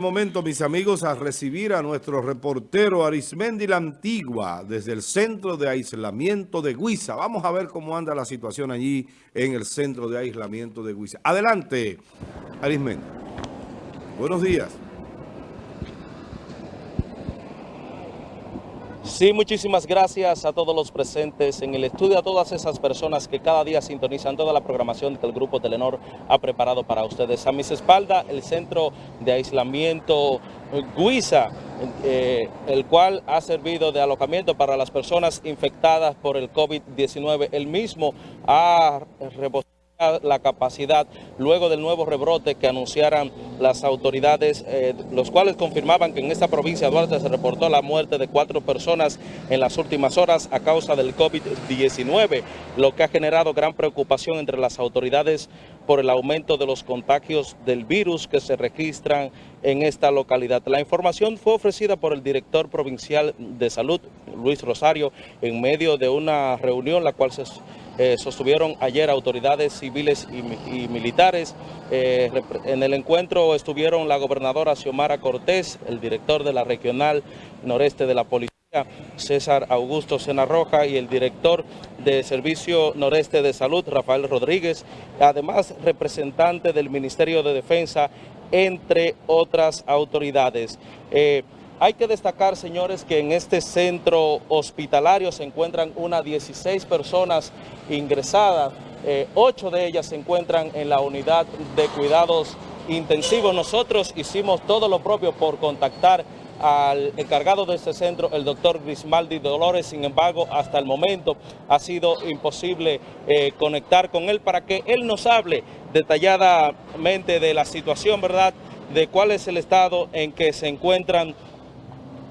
momento, mis amigos, a recibir a nuestro reportero Arismendi La Antigua desde el centro de aislamiento de Guisa. Vamos a ver cómo anda la situación allí en el centro de aislamiento de Guisa. Adelante, Arismendi. Buenos días. Sí, muchísimas gracias a todos los presentes en el estudio, a todas esas personas que cada día sintonizan toda la programación que el Grupo Telenor ha preparado para ustedes. A mis espaldas, el Centro de Aislamiento Guisa, eh, el cual ha servido de alojamiento para las personas infectadas por el COVID-19. El mismo ha la capacidad luego del nuevo rebrote que anunciaran las autoridades, eh, los cuales confirmaban que en esta provincia de Duarte se reportó la muerte de cuatro personas en las últimas horas a causa del COVID-19, lo que ha generado gran preocupación entre las autoridades por el aumento de los contagios del virus que se registran en esta localidad. La información fue ofrecida por el director provincial de salud, Luis Rosario, en medio de una reunión la cual se eh, sostuvieron ayer autoridades civiles y, militares. Eh, en el encuentro estuvieron la gobernadora Xiomara Cortés, el director de la regional noreste de la policía, César Augusto Sena Roja y el director de Servicio Noreste de Salud, Rafael Rodríguez, además representante del Ministerio de Defensa, entre otras autoridades. Eh, hay que destacar, señores, que en este centro hospitalario se encuentran unas 16 personas ingresadas. Eh, ocho de ellas se encuentran en la unidad de cuidados intensivos. Nosotros hicimos todo lo propio por contactar al encargado de este centro, el doctor Grismaldi Dolores. Sin embargo, hasta el momento ha sido imposible eh, conectar con él para que él nos hable detalladamente de la situación, ¿verdad?, de cuál es el estado en que se encuentran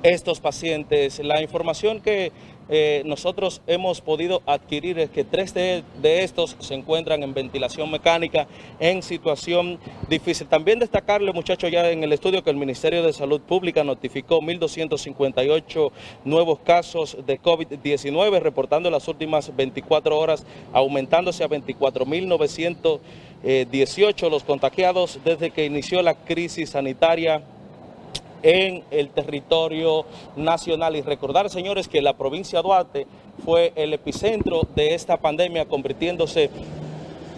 estos pacientes. La información que eh, nosotros hemos podido adquirir es que tres de, estos se encuentran en ventilación mecánica en situación difícil. También destacarle, muchachos, ya en el estudio que el Ministerio de Salud Pública notificó 1.258 nuevos casos de COVID-19, reportando las últimas 24 horas, aumentándose a 24.918 los contagiados desde que inició la crisis sanitaria en el territorio nacional. Y recordar, señores, que la provincia de Duarte fue el epicentro de esta pandemia, convirtiéndose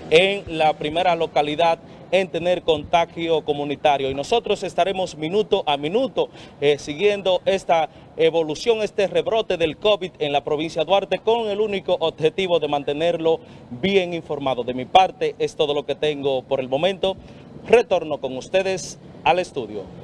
en la primera localidad en tener contagio comunitario. Y nosotros estaremos minuto a minuto eh, siguiendo esta evolución, este rebrote del COVID en la provincia de Duarte con el único objetivo de mantenerlo bien informado. De mi parte es todo lo que tengo por el momento. Retorno con ustedes al estudio.